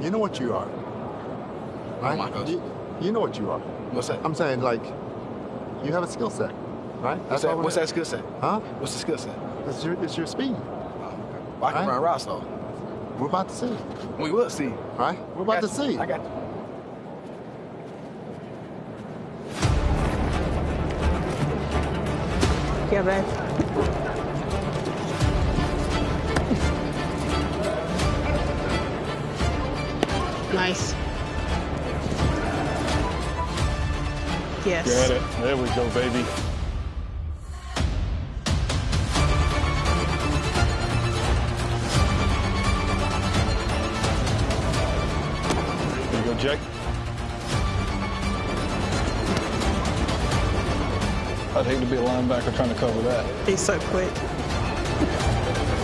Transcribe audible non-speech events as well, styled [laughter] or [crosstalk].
You know what you are. Oh right? my gosh. You, you know what you are. What's that? I'm saying, like, you have a skill set, right? What's all that? What's that skill set? Huh? What's the skill set? It's your, it's your speed. Well, I can Right. run routes though. We're about to see, We will see. right? We're about to you. see. I got you. Yeah, man. Nice. Yes. Got it. There we go, baby. There you go, Jack. I'd hate to be a linebacker trying to cover that. He's so quick. [laughs]